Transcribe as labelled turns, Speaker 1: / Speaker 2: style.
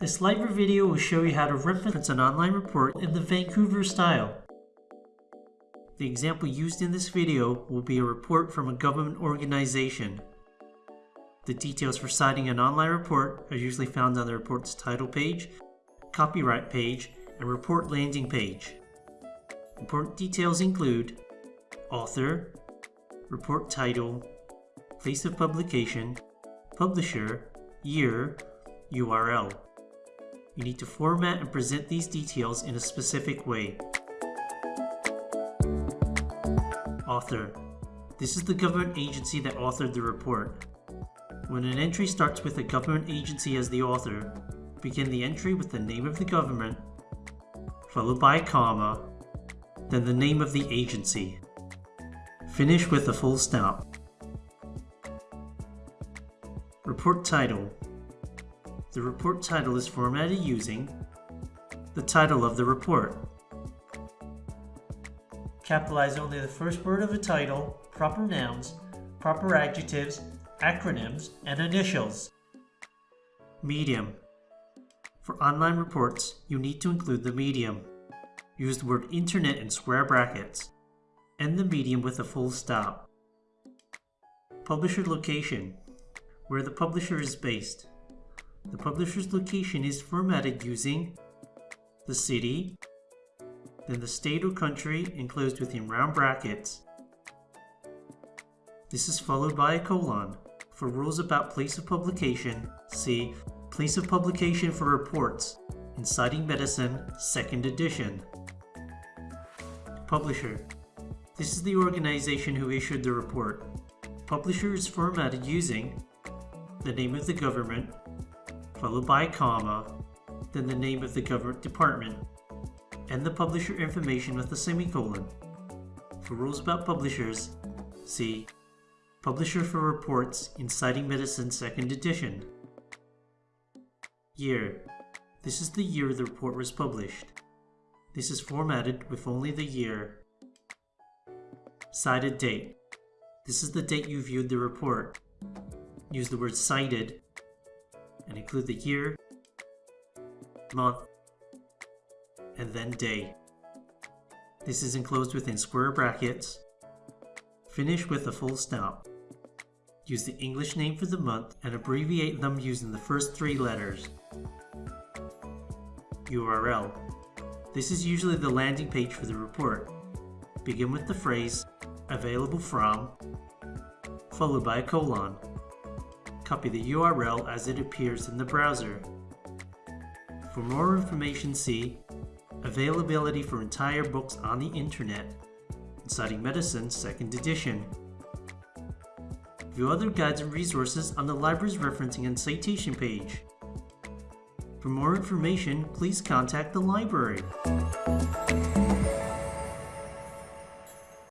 Speaker 1: This library video will show you how to reference an online report in the Vancouver style. The example used in this video will be a report from a government organization. The details for citing an online report are usually found on the report's title page, copyright page, and report landing page. Important details include author, report title, place of publication, publisher, year, URL. You need to format and present these details in a specific way. Author. This is the government agency that authored the report. When an entry starts with a government agency as the author, begin the entry with the name of the government, followed by a comma, then the name of the agency. Finish with a full stop. Report title. The report title is formatted using the title of the report. Capitalize only the first word of a title, proper nouns, proper adjectives, acronyms, and initials. Medium. For online reports, you need to include the medium. Use the word internet in square brackets. End the medium with a full stop. Publisher location. Where the publisher is based. The publisher's location is formatted using the city, then the state or country enclosed within round brackets. This is followed by a colon. For rules about place of publication, see Place of Publication for Reports in Citing Medicine, 2nd edition. Publisher. This is the organization who issued the report. Publisher is formatted using the name of the government, followed by a comma, then the name of the government department, and the publisher information with a semicolon. For rules about publishers, see Publisher for Reports in Citing Medicine 2nd edition. Year. This is the year the report was published. This is formatted with only the year. Cited date. This is the date you viewed the report. Use the word cited and include the year, month, and then day. This is enclosed within square brackets. Finish with a full stop. Use the English name for the month and abbreviate them using the first three letters. URL. This is usually the landing page for the report. Begin with the phrase available from, followed by a colon. Copy the URL as it appears in the browser. For more information see Availability for entire books on the internet Citing Medicine 2nd edition. View other guides and resources on the library's referencing and citation page. For more information, please contact the library.